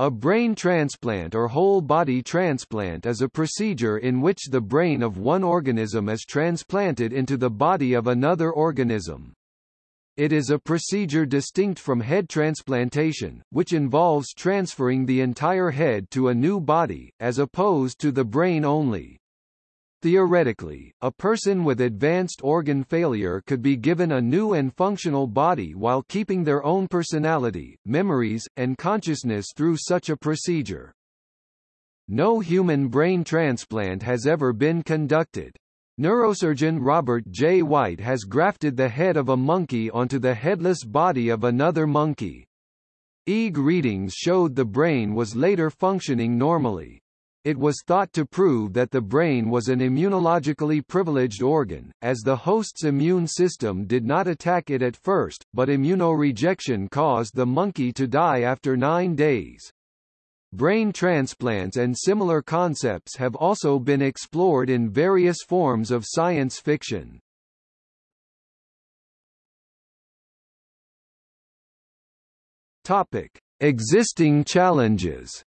A brain transplant or whole-body transplant is a procedure in which the brain of one organism is transplanted into the body of another organism. It is a procedure distinct from head transplantation, which involves transferring the entire head to a new body, as opposed to the brain only. Theoretically, a person with advanced organ failure could be given a new and functional body while keeping their own personality, memories, and consciousness through such a procedure. No human brain transplant has ever been conducted. Neurosurgeon Robert J. White has grafted the head of a monkey onto the headless body of another monkey. EEG readings showed the brain was later functioning normally. It was thought to prove that the brain was an immunologically privileged organ, as the host's immune system did not attack it at first, but immunorejection caused the monkey to die after nine days. Brain transplants and similar concepts have also been explored in various forms of science fiction. Topic: Existing challenges.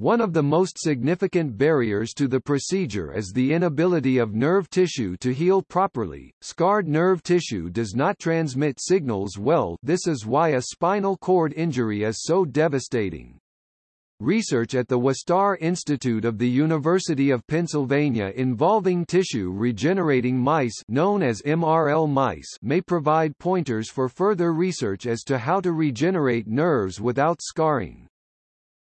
One of the most significant barriers to the procedure is the inability of nerve tissue to heal properly. Scarred nerve tissue does not transmit signals well this is why a spinal cord injury is so devastating. Research at the Wistar Institute of the University of Pennsylvania involving tissue regenerating mice known as MRL mice may provide pointers for further research as to how to regenerate nerves without scarring.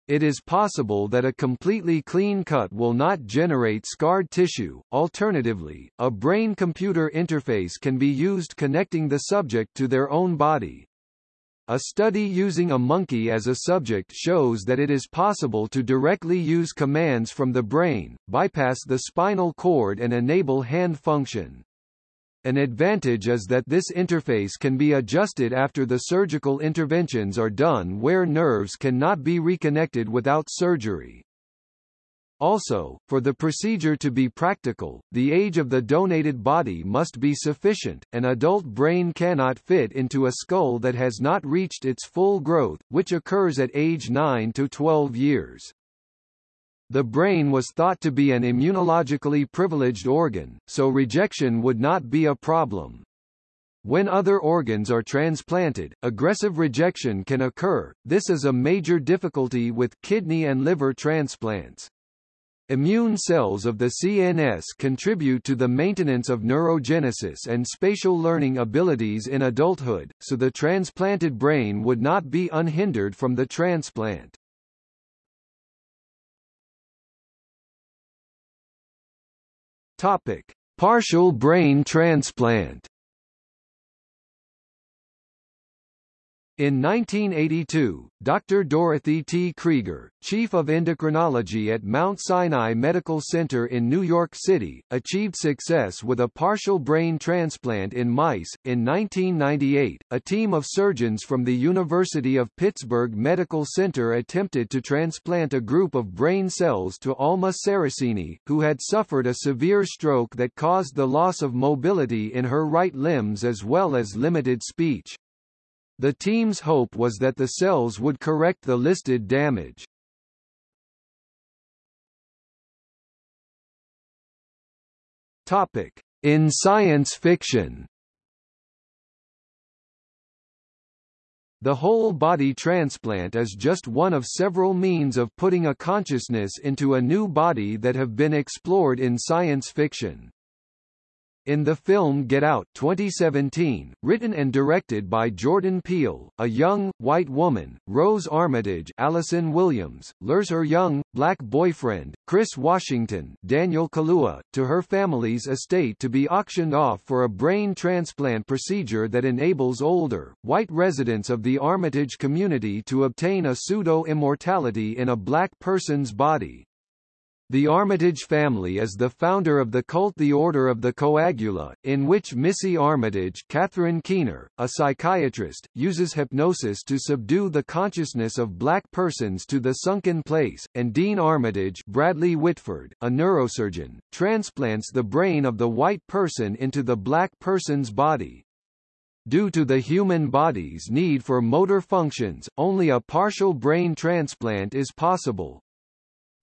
It is possible that a completely clean cut will not generate scarred tissue. Alternatively, a brain-computer interface can be used connecting the subject to their own body. A study using a monkey as a subject shows that it is possible to directly use commands from the brain, bypass the spinal cord and enable hand function. An advantage is that this interface can be adjusted after the surgical interventions are done where nerves cannot be reconnected without surgery. Also, for the procedure to be practical, the age of the donated body must be sufficient. An adult brain cannot fit into a skull that has not reached its full growth, which occurs at age 9 to 12 years. The brain was thought to be an immunologically privileged organ, so rejection would not be a problem. When other organs are transplanted, aggressive rejection can occur. This is a major difficulty with kidney and liver transplants. Immune cells of the CNS contribute to the maintenance of neurogenesis and spatial learning abilities in adulthood, so the transplanted brain would not be unhindered from the transplant. Topic: Partial brain transplant. In 1982, Dr. Dorothy T. Krieger, chief of endocrinology at Mount Sinai Medical Center in New York City, achieved success with a partial brain transplant in mice. In 1998, a team of surgeons from the University of Pittsburgh Medical Center attempted to transplant a group of brain cells to Alma Cerasini, who had suffered a severe stroke that caused the loss of mobility in her right limbs as well as limited speech. The team's hope was that the cells would correct the listed damage. Topic: In science fiction. The whole-body transplant is just one of several means of putting a consciousness into a new body that have been explored in science fiction. In the film Get Out 2017, written and directed by Jordan Peele, a young, white woman, Rose Armitage Allison Williams, lures her young, black boyfriend, Chris Washington Daniel Kaluuya, to her family's estate to be auctioned off for a brain transplant procedure that enables older, white residents of the Armitage community to obtain a pseudo-immortality in a black person's body. The Armitage family is the founder of the cult The Order of the Coagula, in which Missy Armitage Catherine Keener, a psychiatrist, uses hypnosis to subdue the consciousness of black persons to the sunken place, and Dean Armitage Bradley Whitford, a neurosurgeon, transplants the brain of the white person into the black person's body. Due to the human body's need for motor functions, only a partial brain transplant is possible.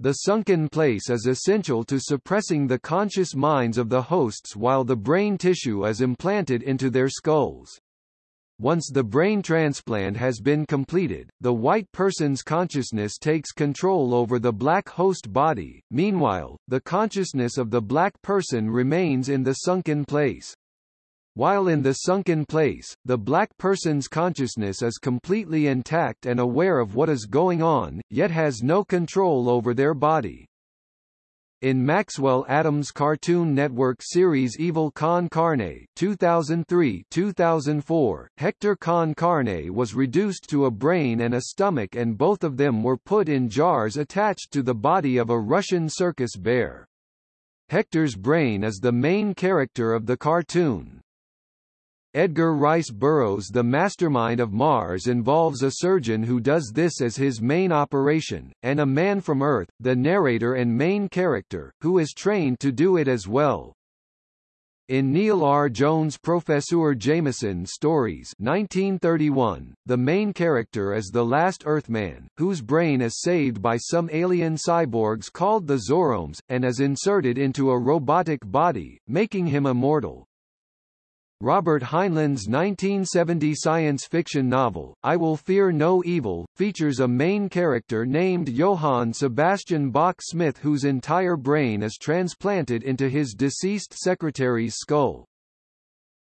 The sunken place is essential to suppressing the conscious minds of the hosts while the brain tissue is implanted into their skulls. Once the brain transplant has been completed, the white person's consciousness takes control over the black host body, meanwhile, the consciousness of the black person remains in the sunken place. While in the sunken place, the black person's consciousness is completely intact and aware of what is going on, yet has no control over their body. In Maxwell Atoms' Cartoon Network series Evil Con Carne 2003-2004, Hector Con Carne was reduced to a brain and a stomach and both of them were put in jars attached to the body of a Russian circus bear. Hector's brain is the main character of the cartoon. Edgar Rice Burroughs The mastermind of Mars involves a surgeon who does this as his main operation, and a man from Earth, the narrator and main character, who is trained to do it as well. In Neil R. Jones' Professor Jameson Stories 1931, the main character is the last Earthman, whose brain is saved by some alien cyborgs called the Zoromes, and is inserted into a robotic body, making him immortal. Robert Heinlein's 1970 science fiction novel, I Will Fear No Evil, features a main character named Johann Sebastian Bach Smith whose entire brain is transplanted into his deceased secretary's skull.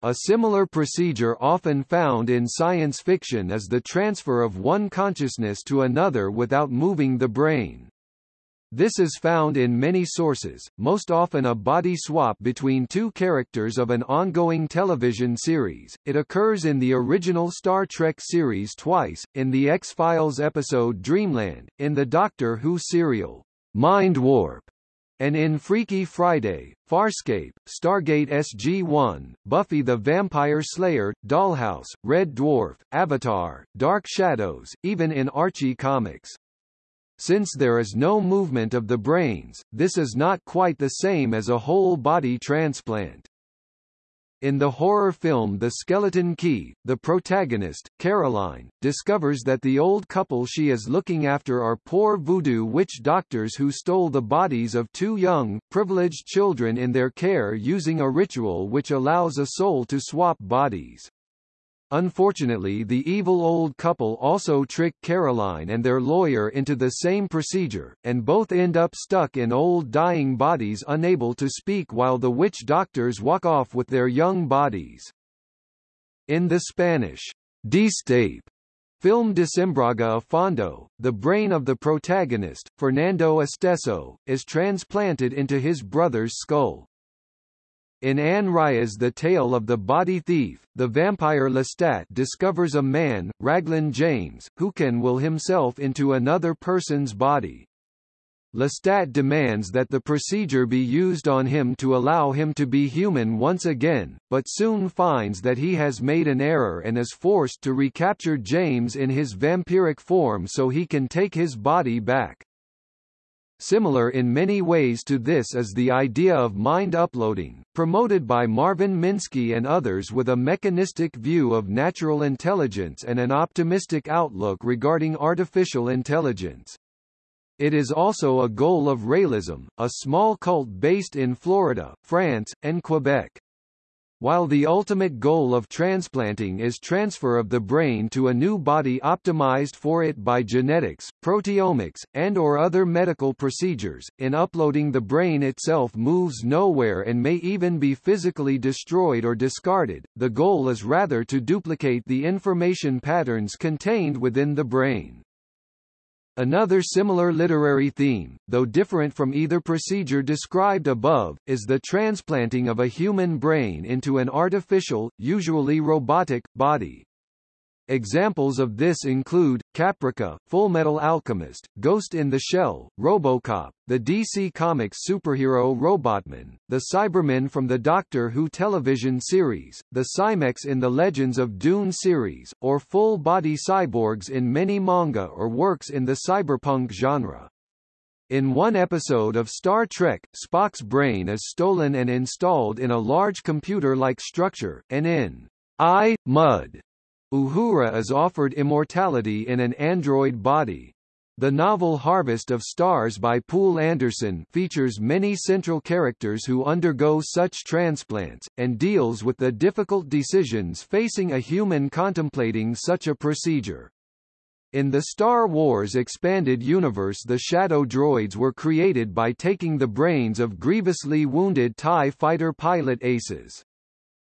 A similar procedure often found in science fiction is the transfer of one consciousness to another without moving the brain. This is found in many sources, most often a body swap between two characters of an ongoing television series. It occurs in the original Star Trek series twice, in the X-Files episode Dreamland, in the Doctor Who serial, Mindwarp, and in Freaky Friday, Farscape, Stargate SG-1, Buffy the Vampire Slayer, Dollhouse, Red Dwarf, Avatar, Dark Shadows, even in Archie comics. Since there is no movement of the brains, this is not quite the same as a whole-body transplant. In the horror film The Skeleton Key, the protagonist, Caroline, discovers that the old couple she is looking after are poor voodoo witch doctors who stole the bodies of two young, privileged children in their care using a ritual which allows a soul to swap bodies. Unfortunately the evil old couple also trick Caroline and their lawyer into the same procedure, and both end up stuck in old dying bodies unable to speak while the witch doctors walk off with their young bodies. In the Spanish Destape film Desembraga a Fondo, the brain of the protagonist, Fernando Esteso, is transplanted into his brother's skull. In Anne Rice's The Tale of the Body Thief, the vampire Lestat discovers a man, Raglan James, who can will himself into another person's body. Lestat demands that the procedure be used on him to allow him to be human once again, but soon finds that he has made an error and is forced to recapture James in his vampiric form so he can take his body back. Similar in many ways to this is the idea of mind uploading, promoted by Marvin Minsky and others with a mechanistic view of natural intelligence and an optimistic outlook regarding artificial intelligence. It is also a goal of Raëlism, a small cult based in Florida, France, and Quebec. While the ultimate goal of transplanting is transfer of the brain to a new body optimized for it by genetics, proteomics, and or other medical procedures, in uploading the brain itself moves nowhere and may even be physically destroyed or discarded, the goal is rather to duplicate the information patterns contained within the brain. Another similar literary theme, though different from either procedure described above, is the transplanting of a human brain into an artificial, usually robotic, body. Examples of this include, Caprica, Fullmetal Alchemist, Ghost in the Shell, Robocop, the DC Comics superhero Robotman, the Cybermen from the Doctor Who television series, the Cymeks in the Legends of Dune series, or full-body cyborgs in many manga or works in the cyberpunk genre. In one episode of Star Trek, Spock's brain is stolen and installed in a large computer-like structure, and in I, Mudd. Uhura is offered immortality in an android body. The novel Harvest of Stars by Poul Anderson features many central characters who undergo such transplants, and deals with the difficult decisions facing a human contemplating such a procedure. In the Star Wars expanded universe the Shadow Droids were created by taking the brains of grievously wounded TIE fighter pilot aces.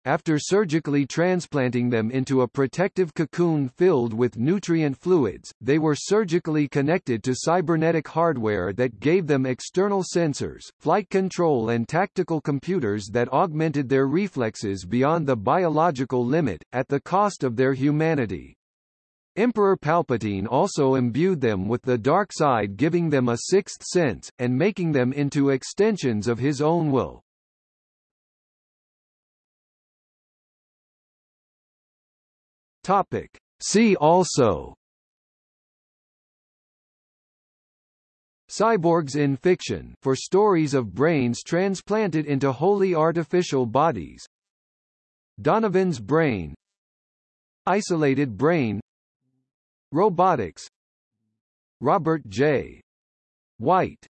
After surgically transplanting them into a protective cocoon filled with nutrient fluids, they were surgically connected to cybernetic hardware that gave them external sensors, flight control and tactical computers that augmented their reflexes beyond the biological limit, at the cost of their humanity. Emperor Palpatine also imbued them with the dark side giving them a sixth sense, and making them into extensions of his own will, Topic. See also. Cyborgs in fiction for stories of brains transplanted into wholly artificial bodies. Donovan's brain. Isolated brain. Robotics. Robert J. White